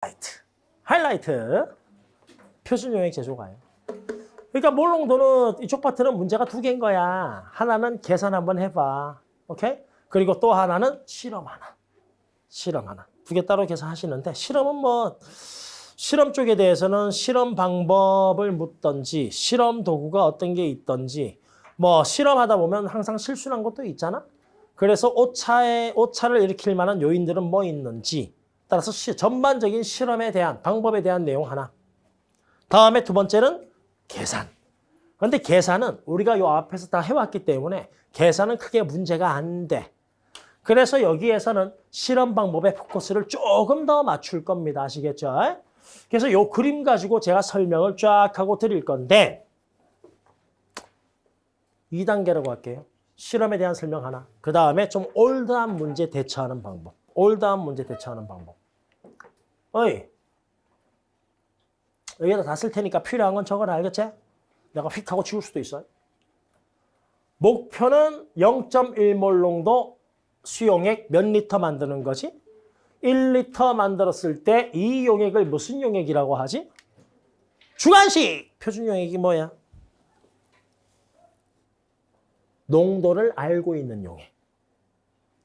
하이라이트. 하이라이트. 표준 용액 제조가요. 그러니까 몰롱도는 이쪽 파트는 문제가 두 개인 거야. 하나는 계산 한번 해봐. 오케이? 그리고 또 하나는 실험 하나. 실험 하나. 두 개 따로 계산하시는데 실험은 뭐 실험 쪽에 대해서는 실험 방법을 묻던지 실험 도구가 어떤 게 있던지 뭐 실험하다 보면 항상 실수난 것도 있잖아. 그래서 오차에 오차를 일으킬 만한 요인들은 뭐 있는지 따라서 시, 전반적인 실험에 대한 방법에 대한 내용 하나. 다음에 두 번째는 계산. 그런데 계산은 우리가 요 앞에서 다 해왔기 때문에 계산은 크게 문제가 안 돼. 그래서 여기에서는 실험 방법에 포커스를 조금 더 맞출 겁니다. 아시겠죠? 그래서 요 그림 가지고 제가 설명을 쫙 하고 드릴 건데 2단계라고 할게요. 실험에 대한 설명 하나. 그 다음에 좀 올드한 문제 대처하는 방법. 올드한 문제 대처하는 방법. 어이. 여기다 다 쓸 테니까 필요한 건 적어라. 알겠지? 내가 휙 하고 지울 수도 있어요. 목표는 0.1몰 농도 수용액 몇 리터 만드는 거지? 1리터 만들었을 때 이 용액을 무슨 용액이라고 하지? 주관식! 표준 용액이 뭐야? 농도를 알고 있는 용액.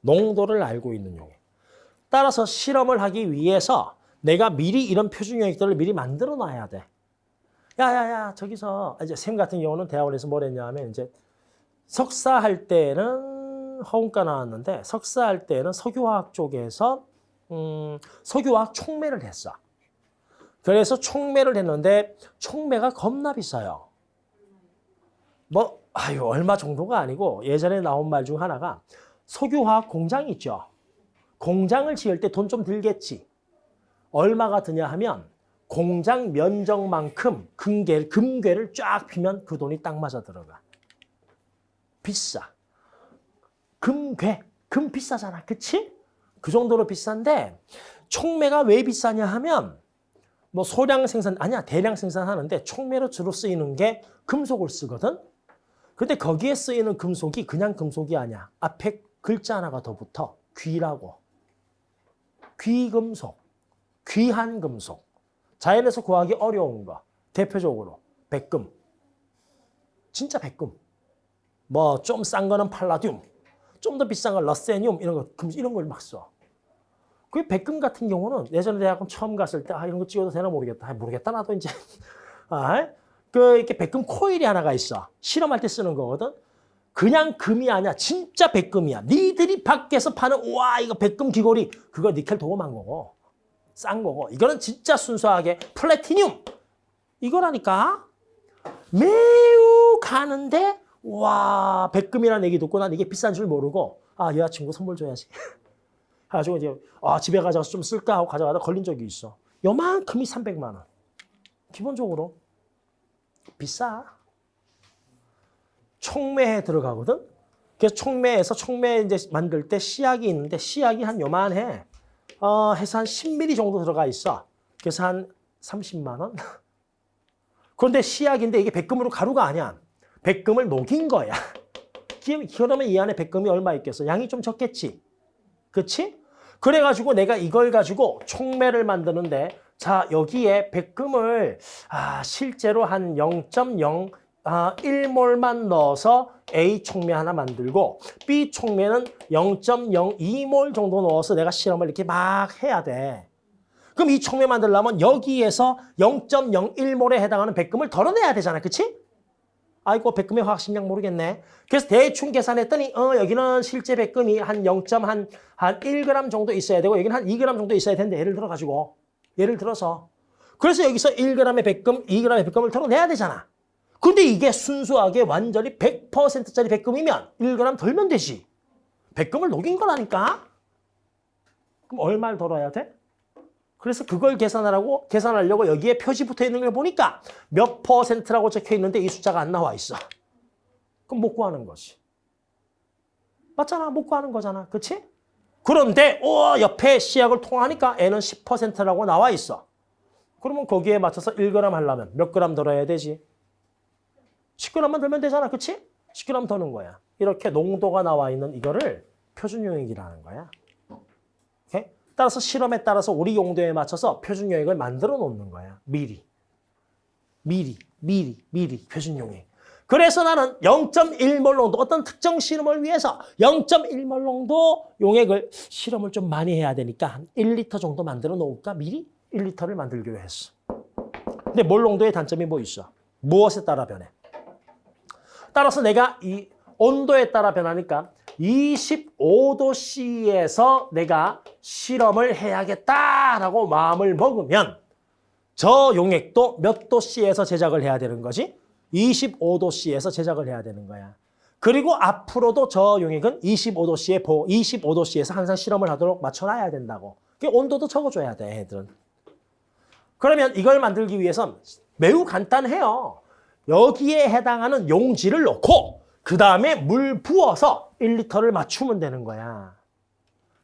농도를 알고 있는 용액. 따라서 실험을 하기 위해서 내가 미리 이런 표준 용액들을 미리 만들어 놔야 돼. 야야야 저기서 이제 쌤 같은 경우는 대학원에서 뭘 했냐면 이제 석사 할 때는 허운과 나왔는데 석사 할 때는 석유화학 쪽에서 음, 석유화학 촉매를 했어. 그래서 촉매를 했는데 촉매가 겁나 비싸요. 뭐 아유 얼마 정도가 아니고 예전에 나온 말 중 하나가 석유화학 공장 있죠. 공장을 지을 때 돈 좀 들겠지. 얼마가 드냐 하면 공장 면적만큼 금괴, 금괴를 쫙 피면 그 돈이 딱 맞아 들어가. 비싸. 금괴, 금 비싸잖아. 그치? 그 정도로 비싼데 촉매가 왜 비싸냐 하면 뭐 소량 생산, 아니야 대량 생산하는데 촉매로 주로 쓰이는 게 금속을 쓰거든. 근데 거기에 쓰이는 금속이 그냥 금속이 아니야. 앞에 글자 하나가 더 붙어. 귀라고. 귀금속. 귀한 금속. 자연에서 구하기 어려운 거. 대표적으로 백금. 진짜 백금. 뭐 좀 싼 거는 팔라듐. 좀 더 비싼 건 러세늄 이런 거 이런 걸 막 써. 그 백금 같은 경우는 예전에 대학원 처음 갔을 때 아 이런 거 찍어도 되나 모르겠다. 아, 모르겠다 나도 이제 아, 그 이렇게 백금 코일이 하나가 있어. 실험할 때 쓰는 거거든. 그냥 금이 아니야. 진짜 백금이야. 니들이 밖에서 파는 와 이거 백금 귀걸이 그거 니켈 도금한 거고 싼 거고 이거는 진짜 순수하게 플래티늄 이거라니까 매우 가는데 와 백금이라는 얘기 듣고 난 이게 비싼 줄 모르고 아 여자친구 선물 줘야지. 가지고 이제 아 집에 가져가서 좀 쓸까 하고 가져가다 걸린 적이 있어. 요만큼이 300만 원. 기본적으로 비싸. 촉매에 들어가거든. 그래서 촉매에서 촉매 이제 만들 때 씨약이 있는데 씨약이 한 요만해. 어, 해서 한 10ml 정도 들어가 있어. 그래서 한 30만 원. 그런데 씨약인데 이게 백금으로 가루가 아니야. 백금을 녹인 거야. 그러면 이 안에 백금이 얼마 있겠어? 양이 좀 적겠지. 그치? 그래가지고 내가 이걸 가지고 촉매를 만드는데 자 여기에 백금을 아, 실제로 한 0.0 아, 1몰만 넣어서 A 촉매 하나 만들고 B 촉매는 0.02몰 정도 넣어서 내가 실험을 이렇게 막 해야 돼. 그럼 이 촉매 만들려면 여기에서 0.01몰에 해당하는 백금을 덜어내야 되잖아. 그치? 아이고 백금의 화학식량 모르겠네. 그래서 대충 계산했더니 어 여기는 실제 백금이 한 0.한 한 1g 정도 있어야 되고 여기는 한 2g 정도 있어야 되는데 예를 들어 가지고 예를 들어서 그래서 여기서 1g의 백금, 2g의 백금을 덜어내야 되잖아. 근데 이게 순수하게 완전히 100%짜리 백금이면 1g 덜면 되지. 백금을 녹인 거라니까. 그럼 얼마를 덜어야 돼? 그래서 그걸 계산하라고 계산하려고 여기에 표시 붙어 있는 걸 보니까 몇 퍼센트라고 적혀 있는데 이 숫자가 안 나와 있어. 그럼 못 구하는 거지. 맞잖아. 못 구하는 거잖아. 그렇지? 그런데 오, 옆에 시약을 통하니까 N은 10%라고 나와 있어. 그러면 거기에 맞춰서 1g 하려면 몇 g 덜어야 되지? 10g만 덜면 되잖아. 그렇지? 10g 더는 거야. 이렇게 농도가 나와 있는 이거를 표준용액이라는 거야. 오케이? 따라서 실험에 따라서 우리 용도에 맞춰서 표준 용액을 만들어 놓는 거야. 미리. 미리, 미리, 미리 표준 용액. 그래서 나는 0.1몰 농도 어떤 특정 실험을 위해서 0.1몰 농도 용액을 실험을 좀 많이 해야 되니까 한 1리터 정도 만들어 놓을까? 미리 1리터를 만들기로 했어. 근데 몰 농도의 단점이 뭐 있어? 무엇에 따라 변해? 따라서 내가 이 온도에 따라 변하니까 25도씨에서 내가 실험을 해야겠다라고 마음을 먹으면 저 용액도 몇 도씨에서 제작을 해야 되는 거지? 25도씨에서 제작을 해야 되는 거야. 그리고 앞으로도 저 용액은 25도씨에 보 25도씨에서 항상 실험을 하도록 맞춰놔야 된다고. 그 온도도 적어줘야 돼, 애들은. 그러면 이걸 만들기 위해선 매우 간단해요. 여기에 해당하는 용지를 넣고 그 다음에 물 부어서 1리터를 맞추면 되는 거야.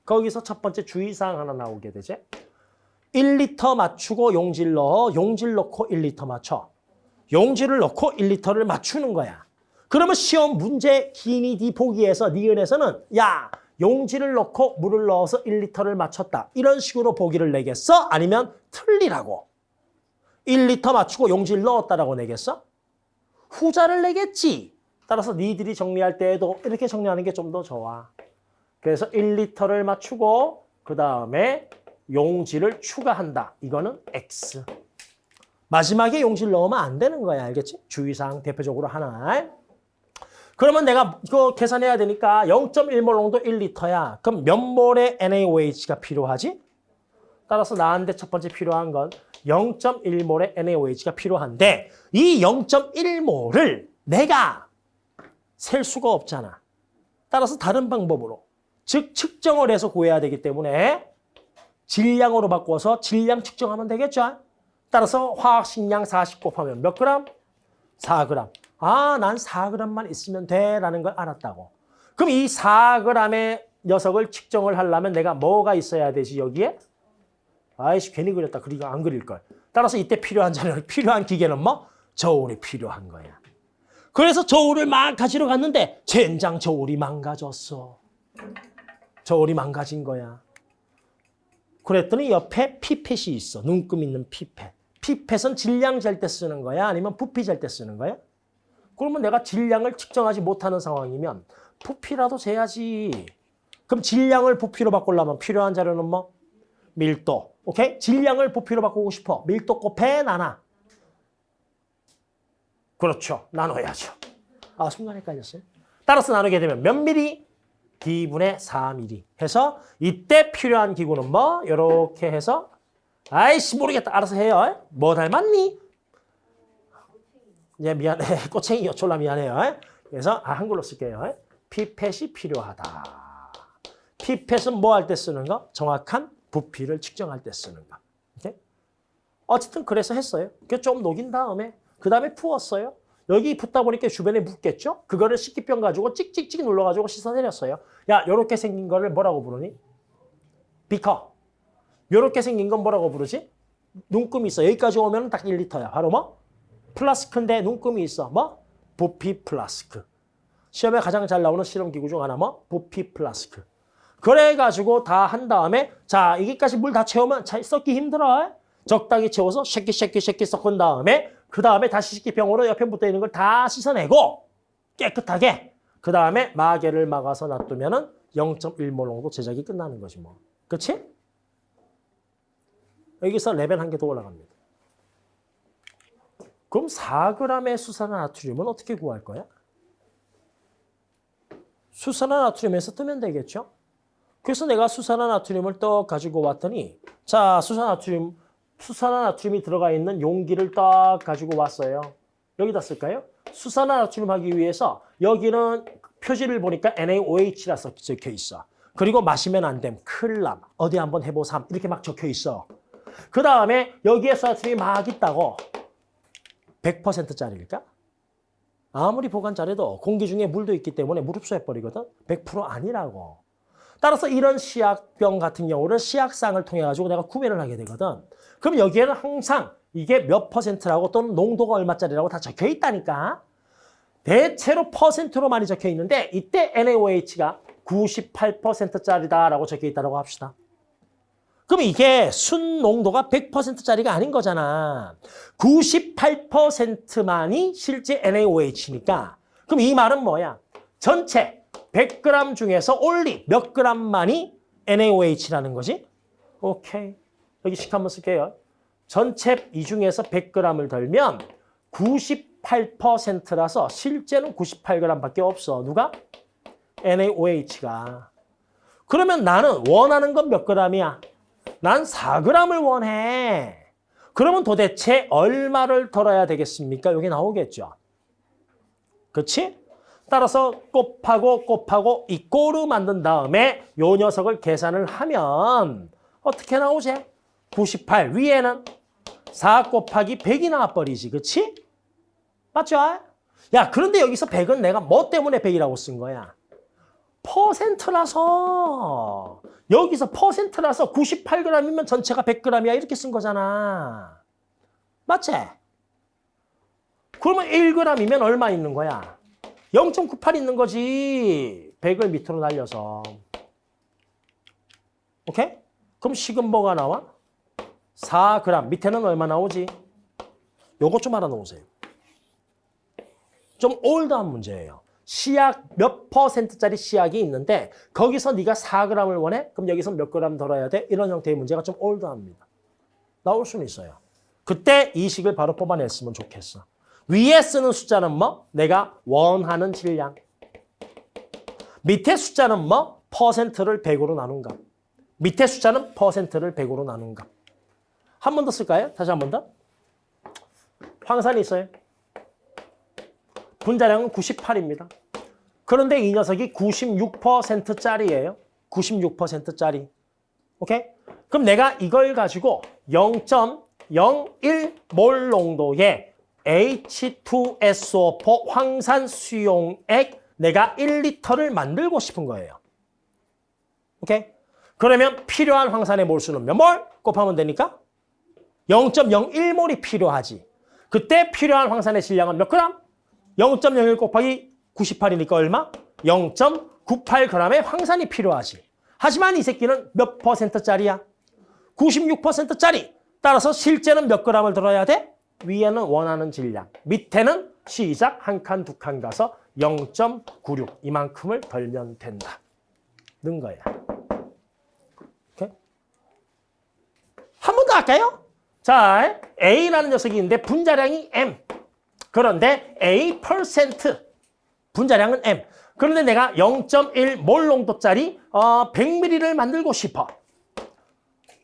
거기서 첫 번째 주의사항 하나 나오게 되지. 1리터 맞추고 용질 넣어, 용질 넣고 1리터 맞춰. 용지를 넣고 1리터를 맞추는 거야. 그러면 시험 문제 기니 디 보기에서 니은에서는 야 용지를 넣고 물을 넣어서 1리터를 맞췄다. 이런 식으로 보기를 내겠어? 아니면 틀리라고. 1리터 맞추고 용지를 넣었다라고 내겠어? 후자를 내겠지. 따라서 니들이 정리할 때에도 이렇게 정리하는 게 좀 더 좋아. 그래서 1리터를 맞추고 그 다음에 용지를 추가한다. 이거는 X. 마지막에 용지를 넣으면 안 되는 거야. 알겠지? 주의사항 대표적으로 하나. 그러면 내가 이거 계산해야 되니까 0.1몰 농도 1리터야. 그럼 몇 몰의 NaOH가 필요하지? 따라서 나한테 첫 번째 필요한 건 0.1몰의 NaOH가 필요한데 이 0.1몰을 내가 셀 수가 없잖아. 따라서 다른 방법으로 즉 측정을 해서 구해야 되기 때문에 질량으로 바꿔서 질량 측정하면 되겠죠. 따라서 화학식량 40 곱하면 몇 그램? 4g. 아, 난 4g만 있으면 돼 라는 걸 알았다고. 그럼 이 4g의 녀석을 측정을 하려면 내가 뭐가 있어야 되지 여기에? 아이씨 괜히 그렸다. 그리고 안 그릴 걸. 따라서 이때 필요한 자료, 필요한 기계는 뭐? 저울이 필요한 거야. 그래서 저울을 막 가지러 갔는데 젠장 저울이 망가졌어. 저울이 망가진 거야. 그랬더니 옆에 피펫이 있어. 눈금 있는 피펫. 피펫은 질량 잴 때 쓰는 거야? 아니면 부피 잴 때 쓰는 거야? 그러면 내가 질량을 측정하지 못하는 상황이면 부피라도 재야지. 그럼 질량을 부피로 바꾸려면 필요한 자료는 뭐? 밀도. 오케이? 질량을 부피로 바꾸고 싶어. 밀도 곱해 나눠. 그렇죠. 나눠야죠. 아, 순간 헷갈렸어요. 따라서 나누게 되면 몇 미리? D분의 4mm 해서 이때 필요한 기구는 뭐? 이렇게 해서 아이씨 모르겠다. 알아서 해요. 뭐 닮았니? 예, 미안해. 꼬챙이요. 졸라 미안해요. 그래서 아, 한글로 쓸게요. 피펫이 필요하다. 피펫은 뭐 할 때 쓰는 거? 정확한 부피를 측정할 때 쓰는 거. 오케이? 어쨌든 그래서 했어요. 좀 녹인 다음에 그 다음에 부었어요. 여기 붓다 보니까 주변에 묻겠죠? 그거를 씻기병 가지고 찍찍찍 눌러가지고 씻어내렸어요. 야, 요렇게 생긴 거를 뭐라고 부르니? 비커. 요렇게 생긴 건 뭐라고 부르지? 눈금이 있어. 여기까지 오면 딱 1리터야. 바로 뭐? 플라스크인데 눈금이 있어. 뭐? 부피 플라스크. 시험에 가장 잘 나오는 실험기구 중 하나 뭐? 부피 플라스크. 그래가지고 다 한 다음에 자 여기까지 물 다 채우면 자, 섞기 힘들어. 적당히 채워서 shake it shake it shake it 섞은 다음에 그 다음에 다시 씻기병으로 옆에 붙어 있는 걸 다 씻어내고 깨끗하게 그 다음에 마개를 막아서 놔두면 은 0.1몰 정도 제작이 끝나는 거지 뭐. 그렇지? 여기서 레벨 한 개 더 올라갑니다. 그럼 4g의 수산화나트륨은 어떻게 구할 거야? 수산화나트륨에서 뜨면 되겠죠? 그래서 내가 수산화나트륨을 떡 가지고 왔더니 자 수산화나트륨 수산화나트륨이 들어가 있는 용기를 딱 가지고 왔어요. 여기다 쓸까요? 수산화나트륨 하기 위해서 여기는 표지를 보니까 NaOH라 적혀 있어. 그리고 마시면 안 됨. 클람. 어디 한번 해보삼. 이렇게 막 적혀 있어. 그 다음에 여기에 나트륨이 막 있다고. 100%짜리일까? 아무리 보관 잘해도 공기 중에 물도 있기 때문에 물 흡수해버리거든. 100% 아니라고. 따라서 이런 시약병 같은 경우는 시약상을 통해 가지고 내가 구매를 하게 되거든. 그럼 여기에는 항상 이게 몇 퍼센트라고 또는 농도가 얼마짜리라고 다 적혀 있다니까. 대체로 퍼센트로 많이 적혀 있는데 이때 NaOH가 98%짜리다라고 적혀 있다고 합시다. 그럼 이게 순 농도가 100%짜리가 아닌 거잖아. 98%만이 실제 NaOH니까. 그럼 이 말은 뭐야? 전체 100g 중에서 only 몇 g만이 NaOH라는 거지? 오케이. 여기 식 한번 쓸게요. 전체 이 중에서 100g을 덜면 98%라서 실제는 98g밖에 없어. 누가? NaOH가. 그러면 나는 원하는 건 몇 g이야? 난 4g을 원해. 그러면 도대체 얼마를 덜어야 되겠습니까? 여기 나오겠죠. 그렇지? 따라서 곱하고 곱하고 이 꼴을 만든 다음에 요 녀석을 계산을 하면 어떻게 나오지? 98 위에는 4 곱하기 100이 나와버리지. 그렇지? 맞죠? 야 그런데 여기서 100은 내가 뭐 때문에 100이라고 쓴 거야? 퍼센트라서 여기서 퍼센트라서 98g이면 전체가 100g이야 이렇게 쓴 거잖아. 맞지? 그러면 1g이면 얼마 있는 거야? 0.98 있는 거지. 100을 밑으로 날려서. 오케이? 그럼 식은 뭐가 나와? 4g. 밑에는 얼마 나오지? 요거 좀 알아놓으세요. 좀 올드한 문제예요. 시약 몇 퍼센트짜리 시약이 있는데 거기서 네가 4g을 원해? 그럼 여기서 몇 g 덜어야 돼? 이런 형태의 문제가 좀 올드합니다. 나올 수는 있어요. 그때 이 식을 바로 뽑아냈으면 좋겠어. 위에 쓰는 숫자는 뭐? 내가 원하는 질량. 밑에 숫자는 뭐? 퍼센트를 100으로 나눈 값. 밑에 숫자는 퍼센트를 100으로 나눈 값. 한 번 더 쓸까요? 다시 한 번 더. 황산이 있어요. 분자량은 98입니다. 그런데 이 녀석이 96%짜리예요. 96%짜리. 오케이? 그럼 내가 이걸 가지고 0.01몰 농도의 H2SO4 황산 수용액 내가 1리터를 만들고 싶은 거예요. 오케이? 그러면 필요한 황산의 몰수는 몇 몰? 곱하면 되니까 0.01몰이 필요하지. 그때 필요한 황산의 질량은 몇 그램? 0.01 곱하기 98이니까 얼마? 0.98g의 황산이 필요하지. 하지만 이 새끼는 몇 퍼센트짜리야? 96%짜리. 따라서 실제는 몇 g을 들어야 돼? 위에는 원하는 질량, 밑에는 시작 한 칸, 두 칸 가서 0.96 이만큼을 덜면 된다. 는 거야. 오케이? 한번 더 할까요? 자, A라는 녀석이 있는데 분자량이 M. 그런데 A 분자량은 M. 그런데 내가 0.1몰 농도짜리 어, 100ml를 만들고 싶어.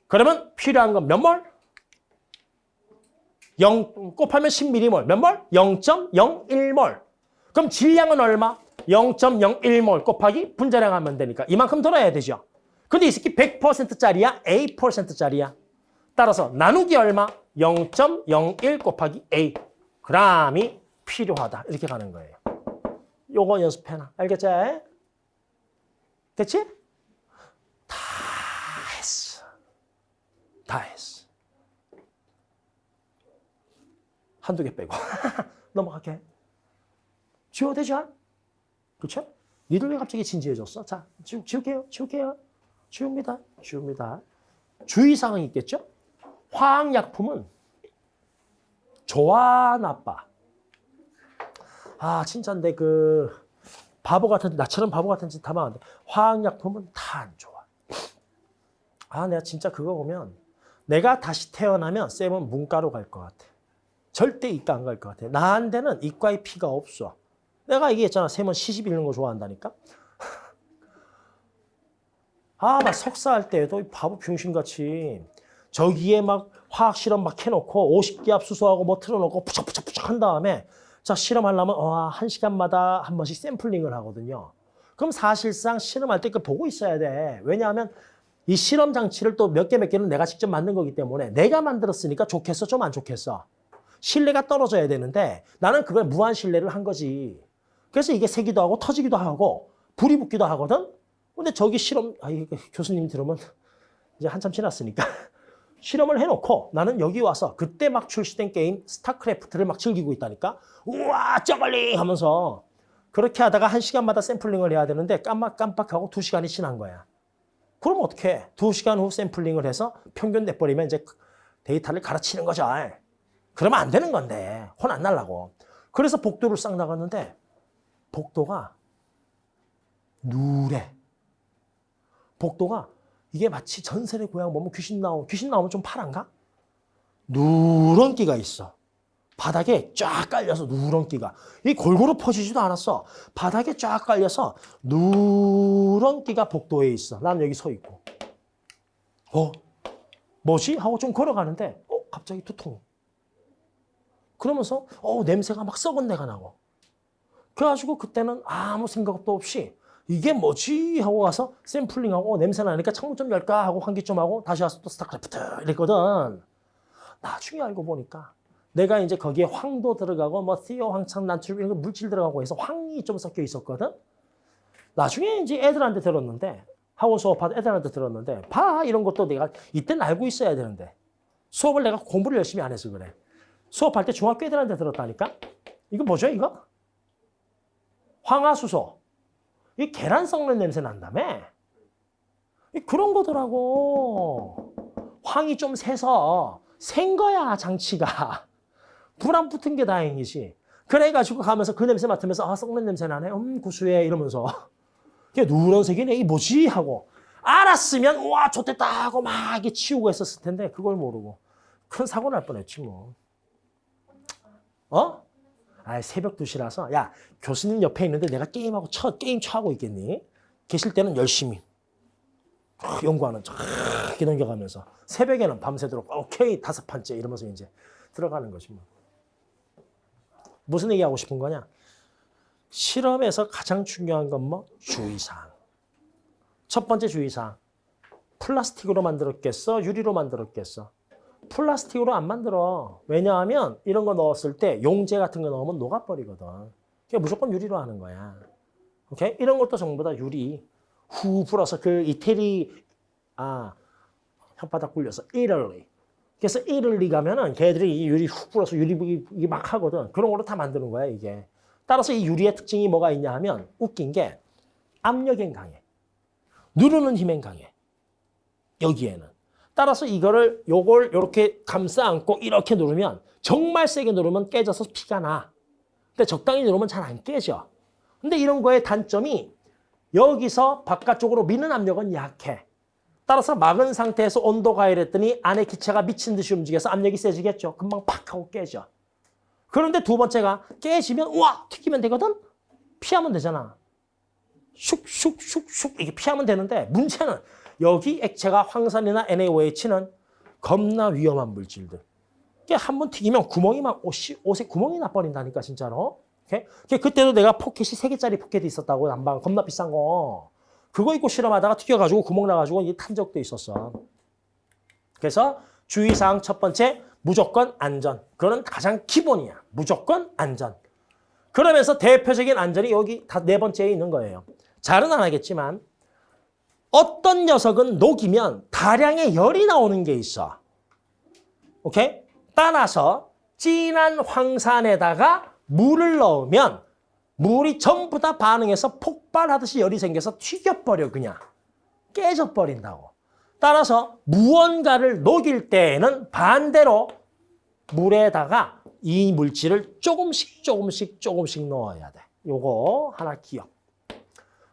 그러면 필요한 건 몇 몰? 0 곱하면 10m몰. 몇 몰? 0.01몰. 그럼 질량은 얼마? 0.01몰 곱하기 분자량 하면 되니까 이만큼 들어야 되죠. 근데 이 새끼 100%짜리야? A 퍼센트짜리야? 따라서 나누기 얼마? 0.01 곱하기 A. g이 필요하다. 이렇게 가는 거예요. 요거 연습해놔. 알겠지? 됐지? 다 했어. 다 했어. 한두 개 빼고. 넘어갈게. 지워 되죠? 그렇죠? 니들 왜 갑자기 진지해졌어? 자, 지우, 지울게요. 지울게요. 지웁니다. 지웁니다. 주의사항이 있겠죠? 화학약품은 좋아, 나빠. 아, 진짜인데 그 바보 같은 나처럼 바보 같은 짓 하면 안 돼. 화학약품은 다 안 좋아. 아, 내가 진짜 그거 보면 내가 다시 태어나면 쌤은 문과로 갈 것 같아. 절대 이과 안 갈 것 같아. 나한테는 이과의 피가 없어. 내가 얘기했잖아. 쌤은 시집 읽는 거 좋아한다니까. 아, 나 석사할 때도 바보 병신같이 저기에 막 화학 실험 막 해놓고 50기압 수소하고 뭐 틀어놓고 pu적pu적pu적 한 다음에 자 실험하려면 어, 한 시간마다 한 번씩 샘플링을 하거든요. 그럼 사실상 실험할 때 그 보고 있어야 돼. 왜냐하면 이 실험 장치를 또 몇 개몇 개는 내가 직접 만든 거기 때문에 내가 만들었으니까 좋겠어 좀 안 좋겠어. 신뢰가 떨어져야 되는데 나는 그걸 무한 신뢰를 한 거지. 그래서 이게 새기도 하고 터지기도 하고 불이 붙기도 하거든. 근데 저기 실험 아 교수님 들으면 이제 한참 지났으니까 실험을 해놓고 나는 여기 와서 그때 막 출시된 게임 스타크래프트를 막 즐기고 있다니까 우와 저글링 하면서 그렇게 하다가 한 시간마다 샘플링을 해야 되는데 깜빡깜빡하고 두 시간이 지난 거야 그럼 어떻게 해? 2시간 후 샘플링을 해서 평균 내버리면 이제 데이터를 갈아치는 거죠. 그러면 안 되는 건데 혼 안 날라고. 그래서 복도를 싹 나갔는데 복도가 누래. 복도가 이게 마치 전설의 고향 보면 귀신 나오 귀신 나오면 좀 파란가? 누런 끼가 있어. 바닥에 쫙 깔려서 누런 끼가. 이 골고루 퍼지지도 않았어. 바닥에 쫙 깔려서 누런 끼가 복도에 있어. 난 여기 서 있고. 어? 뭐지? 하고 좀 걸어가는데 어? 갑자기 두통. 그러면서 어 냄새가 막 썩은 내가 나고. 그래가지고 그때는 아무 생각도 없이 이게 뭐지? 하고 가서 샘플링하고 어, 냄새 나니까 창문 좀 열까? 하고 환기 좀 하고 다시 와서 또 스타크래프트 이랬거든. 나중에 알고 보니까 내가 이제 거기에 황도 들어가고 뭐 티오, 황창, 난출 이런 거 물질 들어가고 해서 황이 좀 섞여 있었거든. 나중에 이제 애들한테 들었는데 학원 수업하다 애들한테 들었는데 봐 이런 것도 내가 이때는 알고 있어야 되는데 수업을 내가 공부를 열심히 안 해서 그래. 수업할 때 중학교 애들한테 들었다니까. 이거 뭐죠 이거? 황화수소. 이 계란 썩는 냄새 난다며. 이 그런 거더라고. 황이 좀 새서 생 거야 장치가. 불 안 붙은 게 다행이지. 그래가지고 가면서 그 냄새 맡으면서 아 썩는 냄새 나네. 음 구수해 이러면서. 이게 누런색이네. 이게 뭐지? 하고. 알았으면 와 좋댔다 하고 막 이게 치우고 했었을 텐데 그걸 모르고. 큰 사고 날 뻔했지 뭐. 어? 아 새벽 2시라서 야 교수님 옆에 있는데 내가 게임하고 쳐, 게임 쳐하고 있겠니? 계실 때는 열심히 연구하는 척 이렇게 넘겨가면서 새벽에는 밤새도록 오케이 다섯 판째 이러면서 이제 들어가는 거지 뭐. 무슨 얘기하고 싶은 거냐? 실험에서 가장 중요한 건 뭐? 주의사항. 첫 번째 주의사항. 플라스틱으로 만들었겠어? 유리로 만들었겠어? 플라스틱으로 안 만들어. 왜냐하면 이런 거 넣었을 때 용제 같은 거 넣으면 녹아버리거든. 그러니까 무조건 유리로 하는 거야. 오케이? 이런 것도 전부 다 유리. 후 불어서 그 이태리 아 혓바닥 굴려서 이럴리. 그래서 이럴리 가면은 걔들이 이 유리 후 불어서 유리 이막 하거든. 그런 걸로 다 만드는 거야 이게. 따라서 이 유리의 특징이 뭐가 있냐 하면 웃긴 게 압력엔 강해. 누르는 힘엔 강해. 여기에는. 따라서 이거를 요걸 이렇게 감싸 안고 이렇게 누르면 정말 세게 누르면 깨져서 피가 나. 근데 적당히 누르면 잘 안 깨져. 근데 이런 거의 단점이 여기서 바깥쪽으로 미는 압력은 약해. 따라서 막은 상태에서 온도 가열했더니 안에 기체가 미친 듯이 움직여서 압력이 세지겠죠. 금방 팍 하고 깨져. 그런데 두 번째가 깨지면 우와 튀기면 되거든? 피하면 되잖아. 슉슉슉슉 이게 피하면 되는데 문제는 여기 액체가 황산이나 NaOH는 겁나 위험한 물질들. 이게 한 번 튀기면 구멍이 막 옷이, 옷에 구멍이 나버린다니까 진짜로. 오케이? 그때도 내가 포켓이 세개짜리 포켓이 있었다고 난방 겁나 비싼 거. 그거 입고 실험하다가 튀겨가지고 구멍 나가지고 탄 적도 있었어. 그래서 주의사항 첫 번째 무조건 안전. 그거는 가장 기본이야. 무조건 안전. 그러면서 대표적인 안전이 여기 다 네 번째에 있는 거예요. 잘은 안 하겠지만 어떤 녀석은 녹이면 다량의 열이 나오는 게 있어. 오케이? 따라서 진한 황산에다가 물을 넣으면 물이 전부 다 반응해서 폭발하듯이 열이 생겨서 튀겨버려 그냥. 깨져버린다고. 따라서 무언가를 녹일 때에는 반대로 물에다가 이 물질을 조금씩 조금씩 조금씩 넣어야 돼. 요거 하나 기억.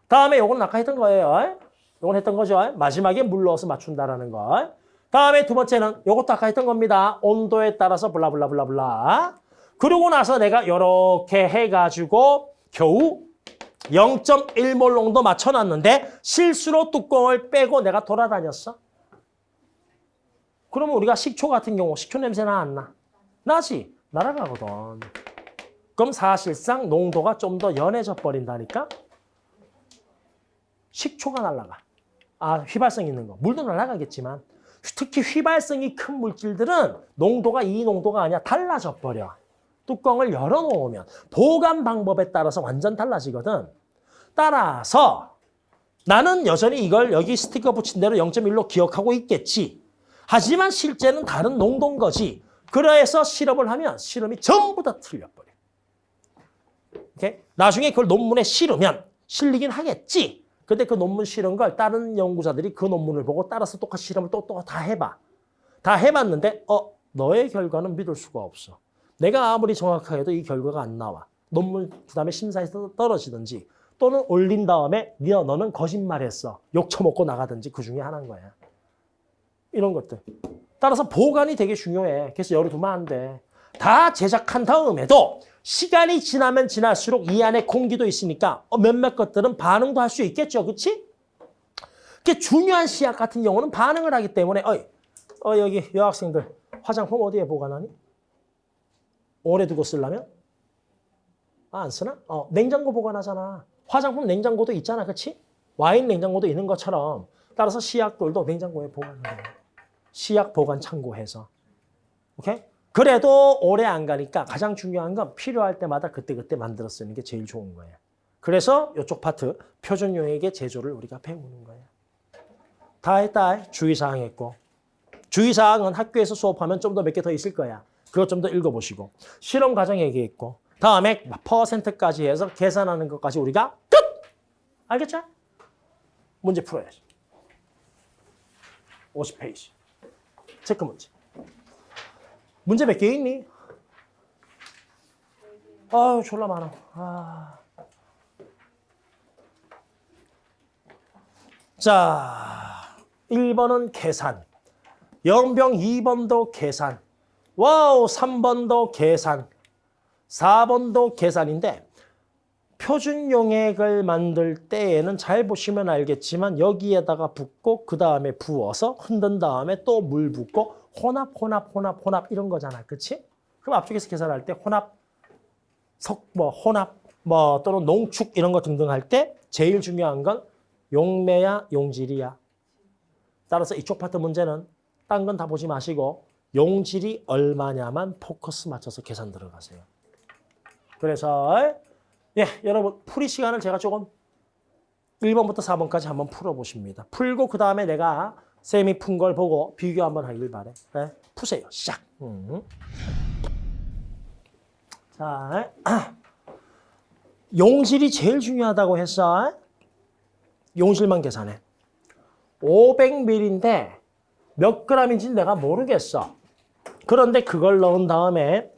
다음에 요거는 아까 했던 거예요. 요건 했던 거죠. 마지막에 물 넣어서 맞춘다라는 거. 다음에 두 번째는 요것도 아까 했던 겁니다. 온도에 따라서 블라블라블라블라. 그러고 나서 내가 이렇게 해가지고 겨우 0.1몰 농도 맞춰놨는데 실수로 뚜껑을 빼고 내가 돌아다녔어. 그러면 우리가 식초 같은 경우 식초 냄새 나 안 나? 나지. 날아가거든. 그럼 사실상 농도가 좀 더 연해져 버린다니까? 식초가 날아가. 아, 휘발성 있는 거. 물도 날아가겠지만 특히 휘발성이 큰 물질들은 농도가 이 농도가 아니야. 달라져 버려. 뚜껑을 열어놓으면 보관 방법에 따라서 완전 달라지거든. 따라서 나는 여전히 이걸 여기 스티커 붙인 대로 0.1로 기억하고 있겠지. 하지만 실제는 다른 농도인 거지. 그래서 실험을 하면 실험이 전부 다 틀려버려. 오케이? 나중에 그걸 논문에 실으면 실리긴 하겠지. 근데 그 논문 실은 걸 다른 연구자들이 그 논문을 보고 따라서 똑같이 실험을 또 또 다 해봐. 다 해봤는데 어 너의 결과는 믿을 수가 없어. 내가 아무리 정확하게도 이 결과가 안 나와. 논문 그다음에 심사에서 떨어지든지 또는 올린 다음에 네 너는 거짓말했어. 욕 처먹고 나가든지 그 중에 하나인 거야. 이런 것들. 따라서 보관이 되게 중요해. 그래서 열어두면 안 돼. 다 제작한 다음에도 시간이 지나면 지날수록 이 안에 공기도 있으니까 어, 몇몇 것들은 반응도 할 수 있겠죠. 그치? 그 중요한 시약 같은 경우는 반응을 하기 때문에 어이, 어, 여기 여학생들 화장품 어디에 보관하니? 오래 두고 쓰려면? 아, 안 쓰나? 어, 냉장고 보관하잖아. 화장품 냉장고도 있잖아. 그치? 와인 냉장고도 있는 것처럼 따라서 시약들도 냉장고에 보관하는 거야. 시약 보관 창고해서. 오케이? 그래도 오래 안 가니까 가장 중요한 건 필요할 때마다 그때그때 만들어 쓰는 게 제일 좋은 거예요. 그래서 이쪽 파트 표준 용액의 제조를 우리가 배우는 거예요. 다 했다. 주의사항 했고. 주의사항은 학교에서 수업하면 좀 더 몇 개 더 있을 거야. 그것 좀 더 읽어보시고. 실험 과정 얘기했고. 다음에 퍼센트까지 해서 계산하는 것까지 우리가 끝! 알겠죠? 문제 풀어야지. 50페이지. 체크 문제. 문제 몇 개 있니? 아유, 졸라 많아. 아. 자, 1번은 계산. 영병 2번도 계산. 와우, 3번도 계산. 4번도 계산인데 표준 용액을 만들 때에는 잘 보시면 알겠지만 여기에다가 붓고 그 다음에 부어서 흔든 다음에 또 물 붓고 혼합, 혼합, 혼합, 혼합 이런 거잖아. 그치? 그럼 앞쪽에서 계산할 때 혼합, 석, 뭐 혼합, 뭐 또는 농축 이런 거 등등 할 때 제일 중요한 건 용매야, 용질이야. 따라서 이쪽 파트 문제는 딴 건 다 보지 마시고 용질이 얼마냐만 포커스 맞춰서 계산 들어가세요. 그래서 예, 여러분 풀이 시간을 제가 조금 1번부터 4번까지 한번 풀어보십니다. 풀고 그 다음에 내가 쌤이 푼 걸 보고 비교 한번 하길 바래. 네, 푸세요. 시작. 음. 자, 용질이 제일 중요하다고 했어. 용질만 계산해. 500ml인데 몇 g인지 내가 모르겠어. 그런데 그걸 넣은 다음에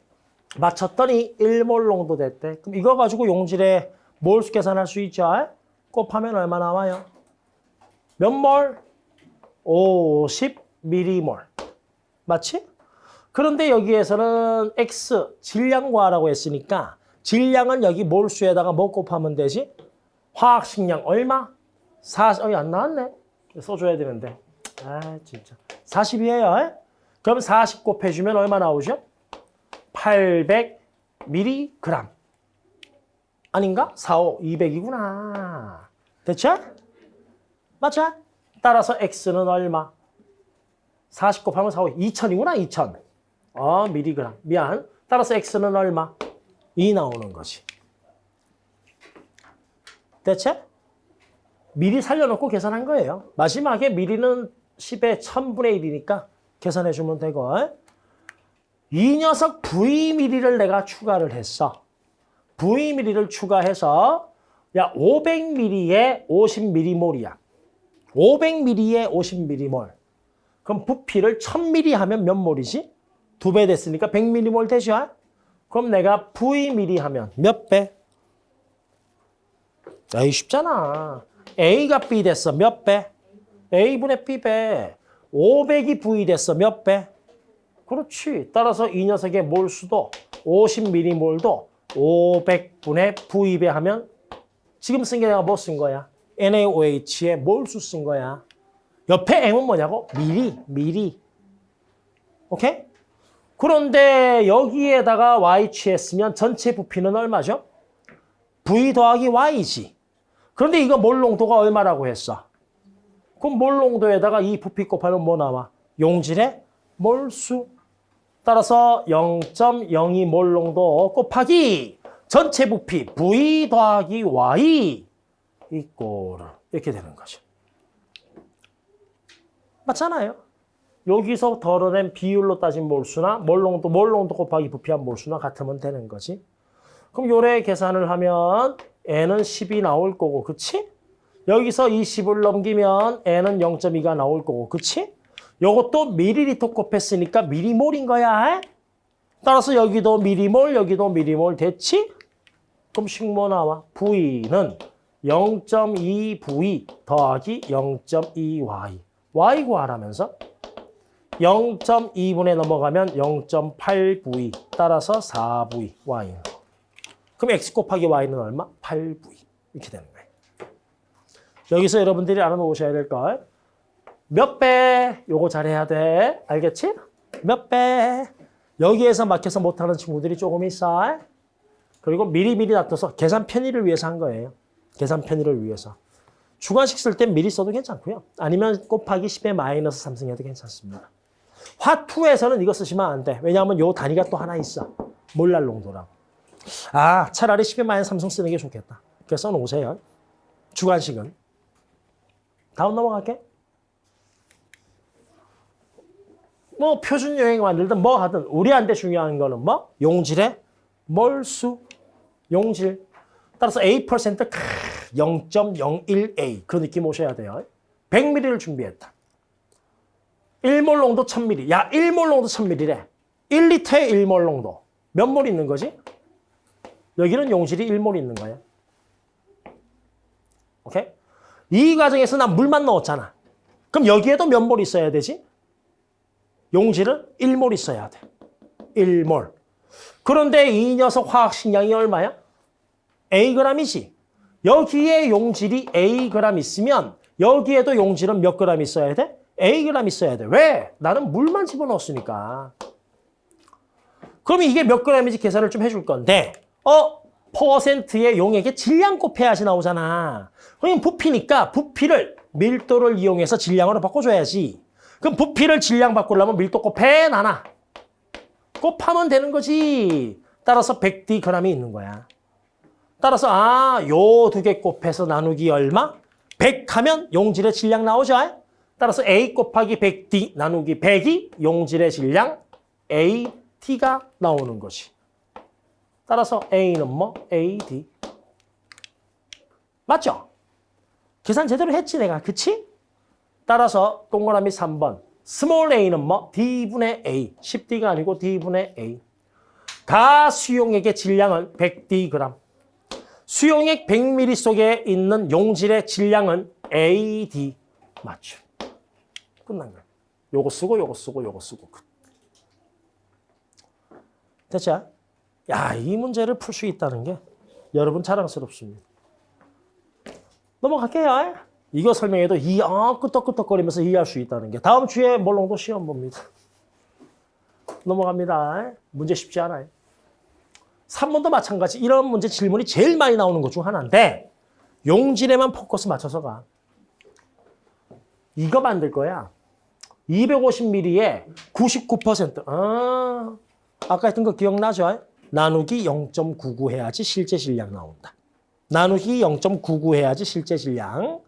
맞췄더니 1몰 정도 됐대. 그럼 이거 가지고 용질의 몰수 계산할 수 있죠? 곱하면 얼마 나와요? 몇 몰? 50m몰. 맞지? 그런데 여기에서는 X, 질량 구하라고 했으니까 질량은 여기 몰수에다가 뭐 곱하면 되지? 화학식량 얼마? 40, 어이 안 나왔네. 써줘야 되는데. 아 진짜. 40이에요. 그럼 40 곱해주면 얼마 나오죠? 800mg. 아닌가? 4, 5, 200이구나. 됐죠? 맞죠? 따라서 X는 얼마? 40 곱하면 4, 5, 2000이구나, 2000. 어, 미리그램. 미안. 따라서 X는 얼마? 2 나오는 거지. 대체? 미리 살려놓고 계산한 거예요. 마지막에 미리는 10의 1000분의 1이니까 계산해 주면 되고 이 녀석 V미리를 내가 추가를 했어. V미리를 추가해서 야 500ml에 50ml몰이야. 500ml에 50ml몰. 그럼 부피를 1000ml 하면 몇 몰이지? 두 배 됐으니까 100ml몰 되죠? 그럼 내가 Vml 하면 몇 배? 에이 쉽잖아. A가 B 됐어. 몇 배? A분의 B배. 500이 V 됐어. 몇 배? 그렇지. 따라서 이 녀석의 몰수도 50m몰도 500분의 V배 하면 지금 쓴 게 내가 뭐 쓴 거야? NaOH의 몰수 쓴 거야. 옆에 M은 뭐냐고? 미리, 미리. 오케이? 그런데 여기에다가 Y 취했으면 전체 부피는 얼마죠? V 더하기 Y지. 그런데 이거 몰 농도가 얼마라고 했어? 그럼 몰 농도에다가 이 부피 곱하면 뭐 나와? 용질의 몰수. 따라서 0.02몰 농도 곱하기 전체 부피 V 더하기 Y 이꼴 이렇게 되는 거죠. 맞잖아요. 여기서 덜어낸 비율로 따진 몰수나 몰농도 몰농도 곱하기 부피한 몰수나 같으면 되는 거지. 그럼 요래 계산을 하면 n은 10이 나올 거고 그치? 여기서 20을 넘기면 N은 0.2가 나올 거고, 그치? 요것도 미리리터 곱했으니까 미리몰인 거야. 따라서 여기도 미리몰, 여기도 미리몰 됐지? 그럼 식모 나와. V는 0.2V 더하기 0.2Y. Y 구하라면서 0.2분에 넘어가면 0.8V 따라서 4V Y는. 그럼 X 곱하기 Y는 얼마? 8V. 이렇게 되는 거예요. 여기서 여러분들이 알아놓으셔야 될 걸. 몇 배? 요거 잘해야 돼. 알겠지? 몇 배? 여기에서 막혀서 못하는 친구들이 조금 있어. 그리고 미리미리 놔둬서 계산 편의를 위해서 한 거예요. 계산 편의를 위해서. 주관식 쓸 땐 미리 써도 괜찮고요. 아니면 곱하기 10의 마이너스 3승 해도 괜찮습니다. 화2에서는 이거 쓰시면 안 돼. 왜냐하면 요 단위가 또 하나 있어. 몰랄 농도라고. 아, 차라리 10의 마이너스 3승 쓰는 게 좋겠다. 그래서 써놓으세요. 주관식은. 다음 넘어갈게. 뭐 표준 여행 만들든 뭐 하든 우리한테 중요한 거는 뭐? 용질의 몰수, 용질. 따라서 A% 0.01A 그 느낌 오셔야 돼요. 100ml를 준비했다. 1몰 농도 1000ml. 야, 1몰 농도 1000ml래. 1리터에 1몰 농도. 몇 몰 있는 거지? 여기는 용질이 1몰 있는 거예요. 오케이? 이 과정에서 난 물만 넣었잖아. 그럼 여기에도 몇 몰 있어야 되지? 용질은 1몰 있어야 돼. 1몰. 그런데 이 녀석 화학 식량이 얼마야? Ag이지. 여기에 용질이 Ag 있으면 여기에도 용질은 몇 그램 있어야 돼? Ag 있어야 돼. 왜? 나는 물만 집어넣었으니까. 그럼 이게 몇 그램인지 계산을 좀 해줄 건데 어? 퍼센트의 용액의 질량 곱 해야지 나오잖아. 그럼 부피니까 부피를 밀도를 이용해서 질량으로 바꿔줘야지. 그럼 부피를 질량 바꾸려면 밀도 곱해 나나. 곱하면 되는 거지. 따라서 100d 이 있는 거야. 따라서 아, 요 두 개 곱해서 나누기 얼마? 100 하면 용질의 질량 나오죠? 따라서 A 곱하기 100D 나누기 100이 용질의 질량 AT가 나오는 거지. 따라서 A는 뭐? AD. 맞죠? 계산 제대로 했지 내가. 그치? 따라서 동그라미 3번. small a는 뭐? d분의 a. 10d가 아니고 d분의 a. 가 수용액의 질량은 100d. 수용액 100ml 속에 있는 용질의 질량은 AD. 맞죠. 끝난 거야. 요거 쓰고 요거 쓰고 요거 쓰고. 됐죠? 야, 이 문제를 풀 수 있다는 게 여러분 자랑스럽습니다. 넘어갈게요. 이거 설명해도 이, 아, 끄떡끄떡거리면서 이해할 수 있다는 게. 다음 주에 몰롱도 시험 봅니다. 넘어갑니다. 문제 쉽지 않아요. 3번도 마찬가지. 이런 문제 질문이 제일 많이 나오는 것 중 하나인데 용질에만 포커스 맞춰서 가. 이거 만들 거야. 250ml에 99%. 아, 아까 했던 거 기억나죠? 나누기 0.99 해야지 실제 질량 나온다. 나누기 0.99 해야지 실제 질량.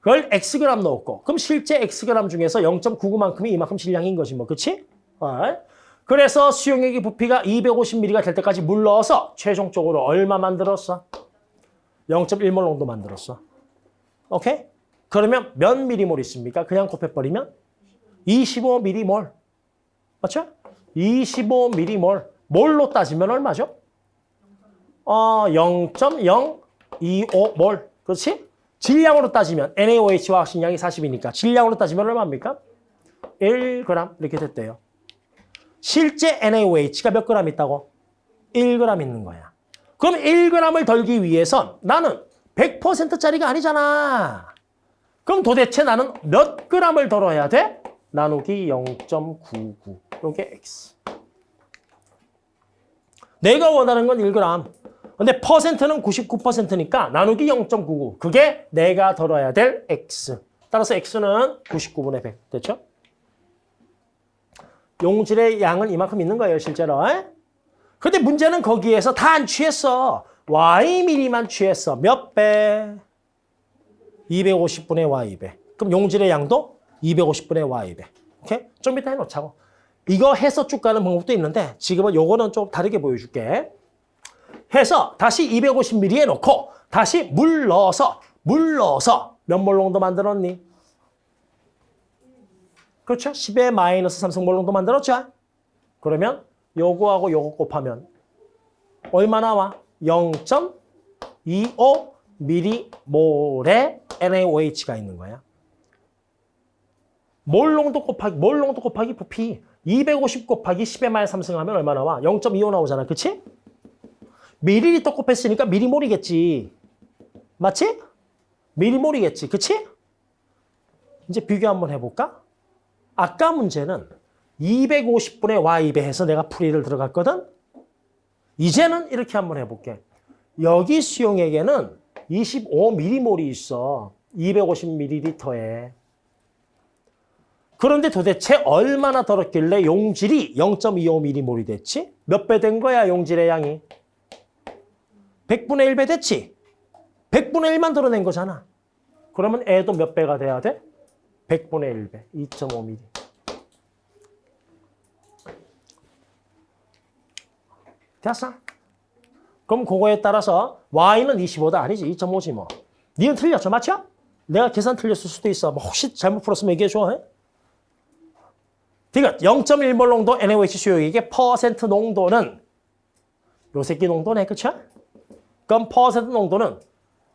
그걸 Xg 넣었고 그럼 실제 Xg 중에서 0.99만큼이 이만큼 질량인 거지 뭐. 그치? 어. 그래서 수용액의 부피가 250ml가 될 때까지 물 넣어서 최종적으로 얼마 만들었어? 0.1몰 정도 만들었어. 오케이? 그러면 몇 미리몰 있습니까? 그냥 곱해버리면 25m몰. 맞죠? 25m몰. 몰로 따지면 얼마죠? 어, 0.025몰. 그렇지? 질량으로 따지면 NaOH 화학식량이 40이니까 질량으로 따지면 얼마입니까? 1g 이렇게 됐대요. 실제 NaOH가 몇 그램 있다고? 1g 있는 거야. 그럼 1g을 덜기 위해선 나는 100%짜리가 아니잖아. 그럼 도대체 나는 몇 g을 덜어야 돼? 나누기 0.99. 이게 X. 내가 원하는 건 1g. 근데 퍼센트는 99%니까 나누기 0.99. 그게 내가 덜어야 될 X. 따라서 X는 99분의 100. 됐죠? 용질의 양은 이만큼 있는 거예요, 실제로. 근데 문제는 거기에서 다 안 취했어. Y미리만 취했어. 몇 배? 250분의 Y배. 그럼 용질의 양도 250분의 Y배. 오케이? 좀 이따 해놓자고. 이거 해서 쭉 가는 방법도 있는데 지금은 요거는 좀 다르게 보여줄게. 해서 다시 250ml 에 넣고 다시 물 넣어서 물 넣어서 몇몰 농도 만들었니? 그렇죠? 10의 마이너스 3승 몰 농도 만들었죠? 그러면 요거하고 요거 곱하면 얼마 나와? 0.25 미리몰의 NaOH가 있는 거야. 몰 농도 곱하기 몰 농도 곱하기 부피 250 곱하기 10의 마이너스 3승 하면 얼마 나와? 0.25 나오잖아. 그치? 미리리터 곱했으니까 미리몰이겠지. 맞지? 미리몰이겠지. 그치? 이제 비교 한번 해볼까? 아까 문제는 250분의 y2배 해서 내가 풀이를 들어갔거든? 이제는 이렇게 한번 해볼게. 여기 수용액에는 25m몰이 있어. 250ml에. 그런데 도대체 얼마나 더럽길래 용질이 0.25m몰이 됐지? 몇 배 된 거야, 용질의 양이? 100분의 1배 됐지? 100분의 1만 드러낸 거잖아. 그러면 애도 몇 배가 돼야 돼? 100분의 1배, 2.5mm. 됐어? 그럼 그거에 따라서 y는 25다 아니지 2.5지 뭐. 니는 틀렸죠, 맞죠? 내가 계산 틀렸을 수도 있어. 뭐 혹시 잘못 풀었으면 얘기해줘. 해? 그러니까 0.1몰 농도 NaOH 수용액의 퍼센트 농도는 요 새끼 농도네, 그쵸? 그럼 퍼센트 농도는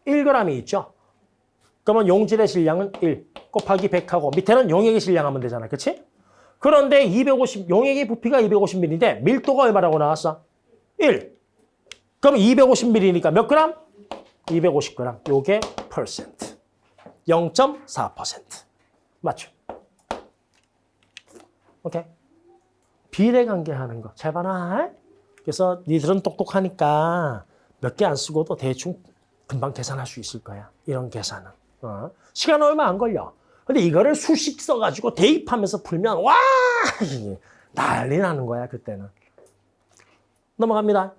1g이 있죠? 그러면 용질의 질량은 1 곱하기 100하고 밑에는 용액의 질량하면 되잖아, 그치? 그런데 250, 용액의 부피가 250ml인데 밀도가 얼마라고 나왔어? 1. 그럼 250ml니까 몇 그램? 250g. 요게 퍼센트. 0.4%. 맞죠? 오케이. 비례 관계하는 거. 잘 봐라. 그래서 니들은 똑똑하니까 몇 개 안 쓰고도 대충 금방 계산할 수 있을 거야. 이런 계산은. 어. 시간 얼마 안 걸려. 근데 이거를 수식 써가지고 대입하면서 풀면 와 난리 나는 거야 그때는. 넘어갑니다.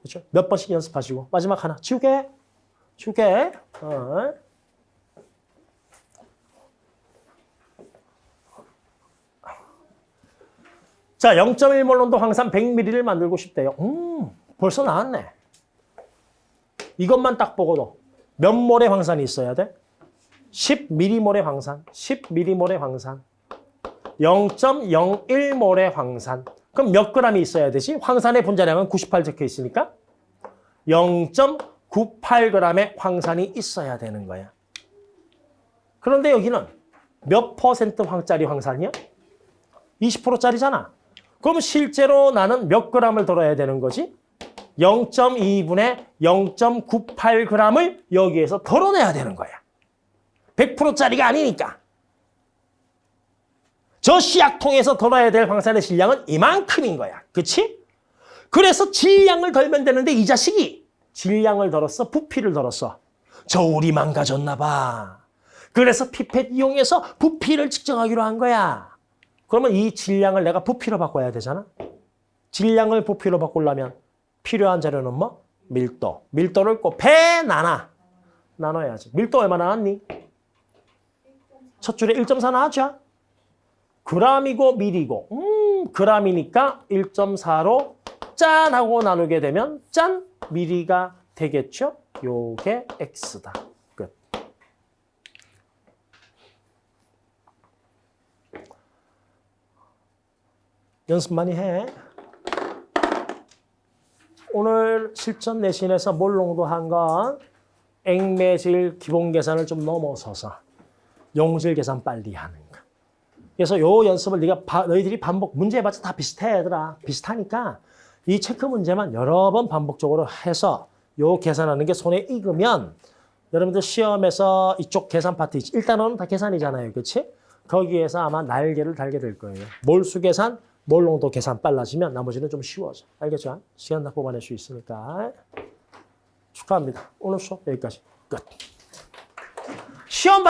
그렇죠? 몇 번씩 연습하시고 마지막 하나 지우개 지우개 어. 자 0.1몰 농도 황산 100ml를 만들고 싶대요 음 벌써 나왔네 이것만 딱 보고도 몇 몰의 황산이 있어야 돼? 10m몰의 황산 10m몰의 황산 0.01몰의 황산 그럼 몇 g이 있어야 되지? 황산의 분자량은 98 적혀 있으니까 0.98g의 황산이 있어야 되는 거야. 그런데 여기는 몇 퍼센트 황짜리 황산이야? 20%짜리잖아. 그럼 실제로 나는 몇 g을 덜어야 되는 거지? 0.2분의 0.98g을 여기에서 덜어내야 되는 거야. 100%짜리가 아니니까. 저 씨약통에서 덜어야 될 황산의 질량은 이만큼인 거야. 그치? 그래서 질량을 덜면 되는데 이 자식이 질량을 덜었어? 부피를 덜었어? 저울이 망가졌나 봐. 그래서 피펫 이용해서 부피를 측정하기로 한 거야. 그러면 이 질량을 내가 부피로 바꿔야 되잖아. 질량을 부피로 바꾸려면 필요한 자료는 뭐? 밀도. 밀도를 곱해 나눠. 나눠야지. 밀도 얼마 나왔니? 첫 줄에 1.4 나왔죠? 그람이고 밀이고 음 그람이니까 1.4로 짠 하고 나누게 되면 짠 미리가 되겠죠. 요게 x다. 끝. 연습 많이 해. 오늘 실전 내신에서 한건 액매질 기본 계산을 좀 넘어서서 용질 계산 빨리 하는 거. 그래서 요 연습을 네가 바, 너희들이 반복 문제 해봤자 다 비슷해 얘들아. 비슷하니까 이 체크 문제만 여러 번 반복적으로 해서 요 계산하는 게 손에 익으면 여러분들 시험에서 이쪽 계산 파트 일단은 다 계산이잖아요. 그렇지? 거기에서 아마 날개를 달게 될 거예요. 몰수 계산, 몰농도 계산 빨라지면 나머지는 좀 쉬워져. 알겠죠? 시간 다 뽑아낼 수 있으니까. 축하합니다. 오늘 수업 여기까지 끝. 시험